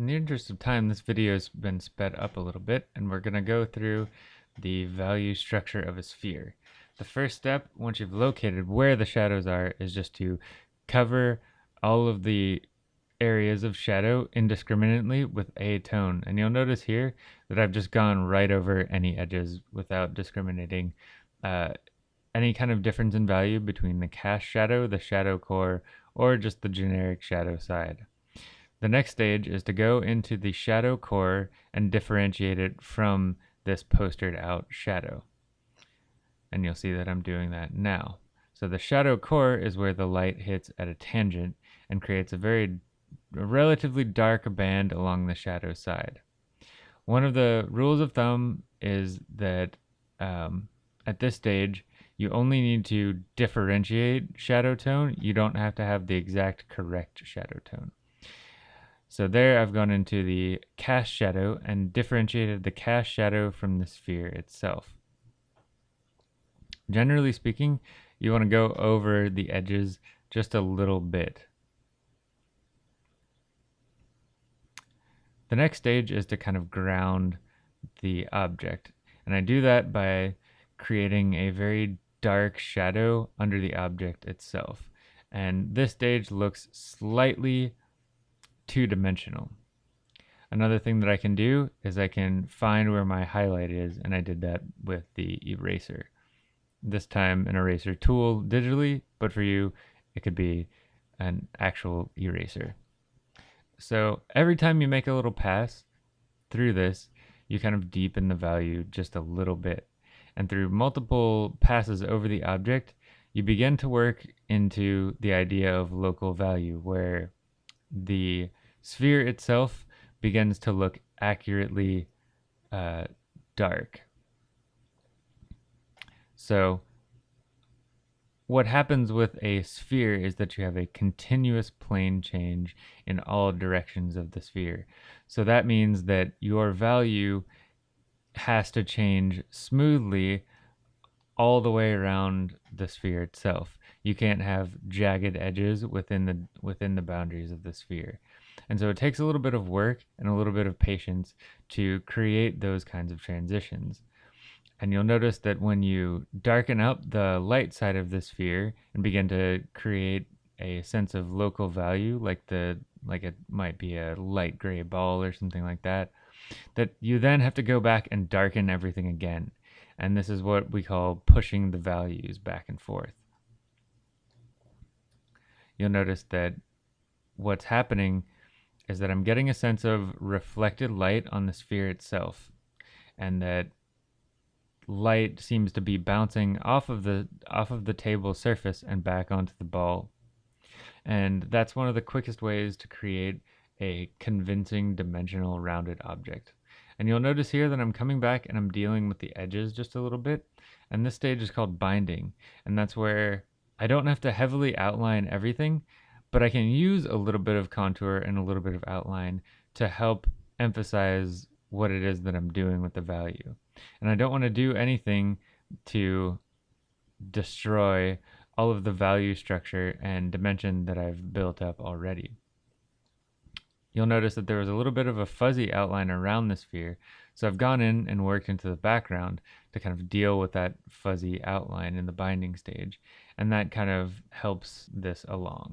In the interest of time, this video has been sped up a little bit, and we're going to go through the value structure of a sphere. The first step, once you've located where the shadows are, is just to cover all of the areas of shadow indiscriminately with a tone. And you'll notice here that I've just gone right over any edges without discriminating uh, any kind of difference in value between the cast shadow, the shadow core, or just the generic shadow side. The next stage is to go into the shadow core and differentiate it from this postered out shadow. And you'll see that I'm doing that now. So the shadow core is where the light hits at a tangent and creates a very a relatively dark band along the shadow side. One of the rules of thumb is that um, at this stage, you only need to differentiate shadow tone. You don't have to have the exact correct shadow tone. So there I've gone into the cast shadow and differentiated the cast shadow from the sphere itself. Generally speaking, you want to go over the edges just a little bit. The next stage is to kind of ground the object. And I do that by creating a very dark shadow under the object itself. And this stage looks slightly two-dimensional. Another thing that I can do is I can find where my highlight is, and I did that with the eraser. This time an eraser tool digitally, but for you, it could be an actual eraser. So every time you make a little pass through this, you kind of deepen the value just a little bit. And through multiple passes over the object, you begin to work into the idea of local value where the sphere itself begins to look accurately uh, dark. So what happens with a sphere is that you have a continuous plane change in all directions of the sphere. So that means that your value has to change smoothly all the way around the sphere itself. You can't have jagged edges within the within the boundaries of the sphere. And so it takes a little bit of work and a little bit of patience to create those kinds of transitions. And you'll notice that when you darken up the light side of the sphere and begin to create a sense of local value, like the like it might be a light gray ball or something like that, that you then have to go back and darken everything again. And this is what we call pushing the values back and forth. You'll notice that what's happening is that I'm getting a sense of reflected light on the sphere itself and that light seems to be bouncing off of the off of the table surface and back onto the ball. And that's one of the quickest ways to create a convincing dimensional rounded object. And you'll notice here that I'm coming back and I'm dealing with the edges just a little bit. And this stage is called binding. And that's where I don't have to heavily outline everything but I can use a little bit of contour and a little bit of outline to help emphasize what it is that I'm doing with the value. And I don't want to do anything to destroy all of the value structure and dimension that I've built up already. You'll notice that there was a little bit of a fuzzy outline around the sphere, so I've gone in and worked into the background to kind of deal with that fuzzy outline in the binding stage, and that kind of helps this along.